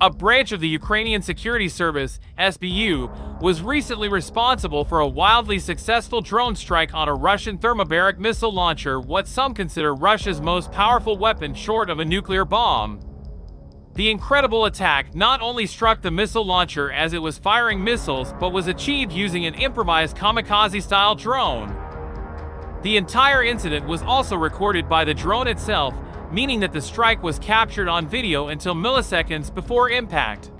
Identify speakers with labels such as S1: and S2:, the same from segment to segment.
S1: a branch of the Ukrainian Security Service, SBU, was recently responsible for a wildly successful drone strike on a Russian thermobaric missile launcher, what some consider Russia's most powerful weapon short of a nuclear bomb. The incredible attack not only struck the missile launcher as it was firing missiles, but was achieved using an improvised kamikaze-style drone. The entire incident was also recorded by the drone itself, meaning that the strike was captured on video until milliseconds before impact.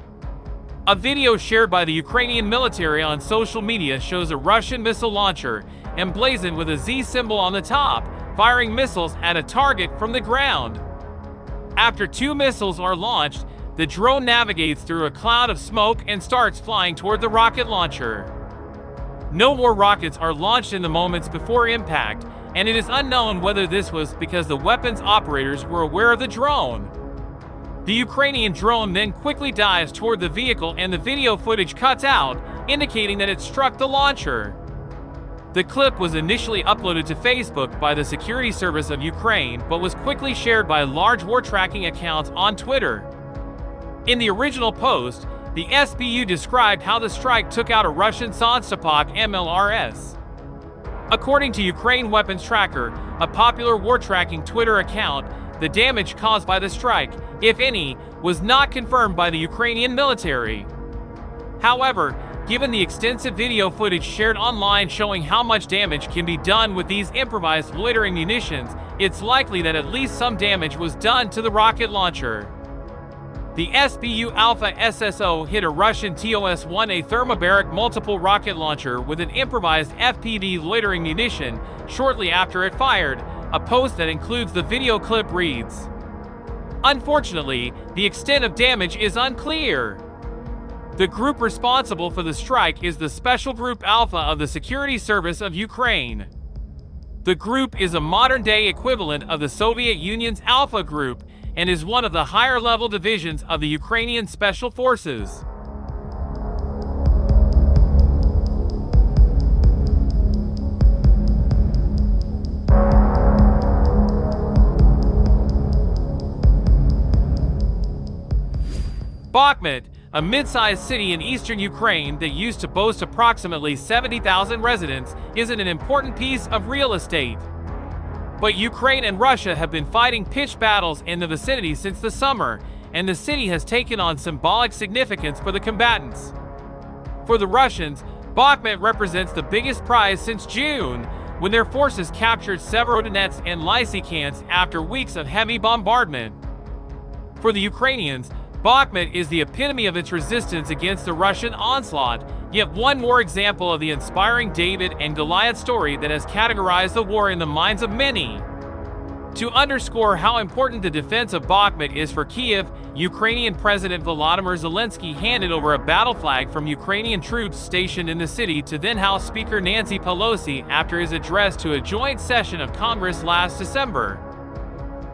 S1: A video shared by the Ukrainian military on social media shows a Russian missile launcher, emblazoned with a Z symbol on the top, firing missiles at a target from the ground. After two missiles are launched, the drone navigates through a cloud of smoke and starts flying toward the rocket launcher. No more rockets are launched in the moments before impact, and it is unknown whether this was because the weapon's operators were aware of the drone. The Ukrainian drone then quickly dives toward the vehicle and the video footage cuts out, indicating that it struck the launcher. The clip was initially uploaded to Facebook by the Security Service of Ukraine but was quickly shared by large war tracking accounts on Twitter. In the original post, the SBU described how the strike took out a Russian Solntsepyok MLRS. According to Ukraine Weapons Tracker, a popular war tracking Twitter account, the damage caused by the strike, if any, was not confirmed by the Ukrainian military. However, given the extensive video footage shared online showing how much damage can be done with these improvised loitering munitions, it's likely that at least some damage was done to the rocket launcher. The SBU Alpha SSO hit a Russian TOS-1A thermobaric multiple rocket launcher with an improvised FPV loitering munition shortly after it fired, a post that includes the video clip reads. Unfortunately, the extent of damage is unclear. The group responsible for the strike is the Special Group Alpha of the Security Service of Ukraine. The group is a modern-day equivalent of the Soviet Union's Alpha Group and is one of the higher-level divisions of the Ukrainian Special Forces. Bakhmut, a mid-sized city in eastern Ukraine that used to boast approximately 70,000 residents, is an important piece of real estate. But Ukraine and Russia have been fighting pitched battles in the vicinity since the summer, and the city has taken on symbolic significance for the combatants. For the Russians, Bakhmut represents the biggest prize since June, when their forces captured Severodonetsk and Lysychansk after weeks of heavy bombardment. For the Ukrainians, Bakhmut is the epitome of its resistance against the Russian onslaught, yet one more example of the inspiring David and Goliath story that has categorized the war in the minds of many. To underscore how important the defense of Bakhmut is for Kiev, Ukrainian President Volodymyr Zelensky handed over a battle flag from Ukrainian troops stationed in the city to then House Speaker Nancy Pelosi after his address to a joint session of Congress last December.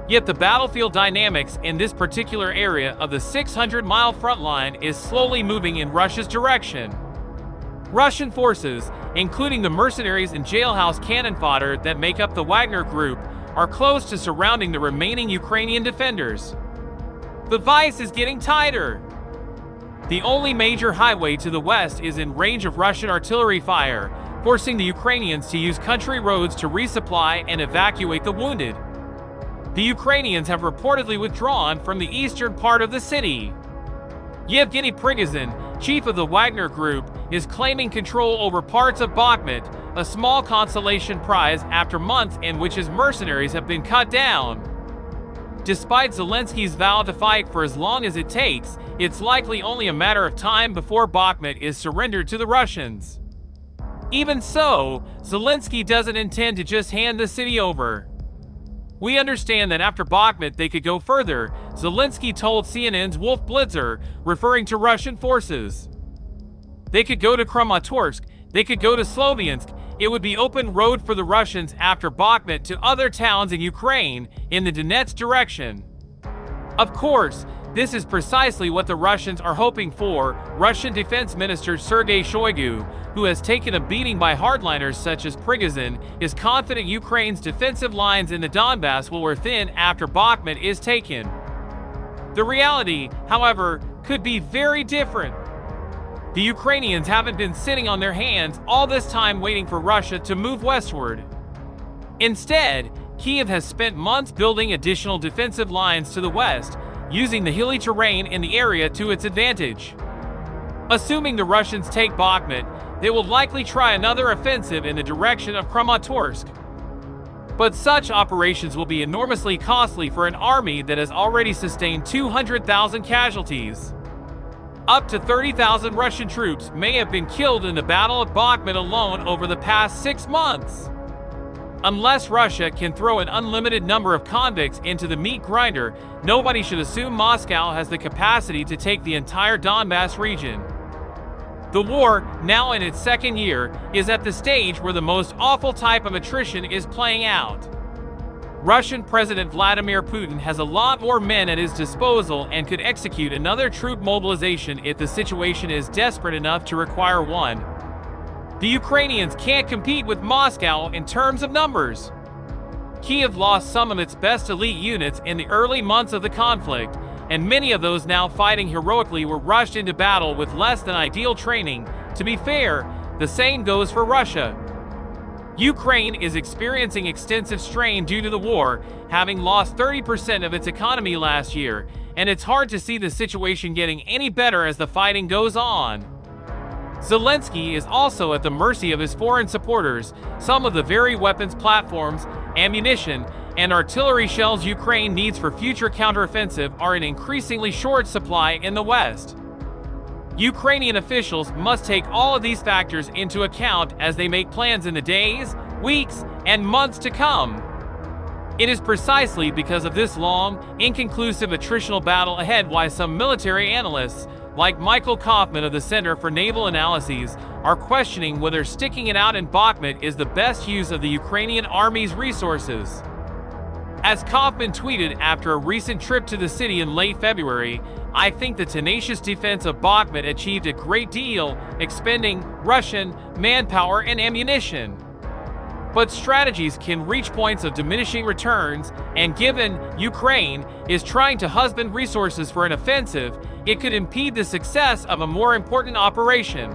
S1: Yet the battlefield dynamics in this particular area of the 600-mile front line is slowly moving in Russia's direction. Russian forces, including the mercenaries and jailhouse cannon fodder that make up the Wagner Group, are close to surrounding the remaining Ukrainian defenders. The vice is getting tighter. The only major highway to the west is in range of Russian artillery fire, forcing the Ukrainians to use country roads to resupply and evacuate the wounded. The Ukrainians have reportedly withdrawn from the eastern part of the city. Yevgeny Prigozhin, chief of the Wagner Group, is claiming control over parts of Bakhmut, a small consolation prize after months in which his mercenaries have been cut down. Despite Zelensky's vow to fight for as long as it takes, it's likely only a matter of time before Bakhmut is surrendered to the Russians. Even so, Zelensky doesn't intend to just hand the city over. We understand that after Bakhmut they could go further, Zelensky told CNN's Wolf Blitzer, referring to Russian forces. They could go to Kramatorsk, they could go to Sloviansk, it would be open road for the Russians after Bakhmut to other towns in Ukraine in the Donetsk direction. Of course, this is precisely what the Russians are hoping for, Russian Defense Minister Sergei Shoigu, who has taken a beating by hardliners such as Prigozhin, is confident Ukraine's defensive lines in the Donbass will wear thin after Bakhmut is taken. The reality, however, could be very different. The Ukrainians haven't been sitting on their hands all this time waiting for Russia to move westward. Instead, Kiev has spent months building additional defensive lines to the west, using the hilly terrain in the area to its advantage. Assuming the Russians take Bakhmut, they will likely try another offensive in the direction of Kramatorsk. But such operations will be enormously costly for an army that has already sustained 200,000 casualties. Up to 30,000 Russian troops may have been killed in the Battle of Bakhmut alone over the past six months. Unless Russia can throw an unlimited number of convicts into the meat grinder, nobody should assume Moscow has the capacity to take the entire Donbass region. The war, now in its second year, is at the stage where the most awful type of attrition is playing out. Russian President Vladimir Putin has a lot more men at his disposal and could execute another troop mobilization if the situation is desperate enough to require one. The Ukrainians can't compete with Moscow in terms of numbers. Kiev lost some of its best elite units in the early months of the conflict, and many of those now fighting heroically were rushed into battle with less than ideal training. To be fair, the same goes for Russia. Ukraine is experiencing extensive strain due to the war, having lost 30% of its economy last year, and it's hard to see the situation getting any better as the fighting goes on. Zelensky is also at the mercy of his foreign supporters. Some of the very weapons platforms, ammunition, and artillery shells Ukraine needs for future counteroffensive are in increasingly short supply in the West. Ukrainian officials must take all of these factors into account as they make plans in the days, weeks, and months to come. It is precisely because of this long, inconclusive attritional battle ahead why some military analysts like Michael Kofman of the Center for Naval Analyses, are questioning whether sticking it out in Bakhmut is the best use of the Ukrainian army's resources. As Kofman tweeted after a recent trip to the city in late February, I think the tenacious defense of Bakhmut achieved a great deal, expending Russian manpower and ammunition. But strategies can reach points of diminishing returns, and given Ukraine is trying to husband resources for an offensive, it could impede the success of a more important operation.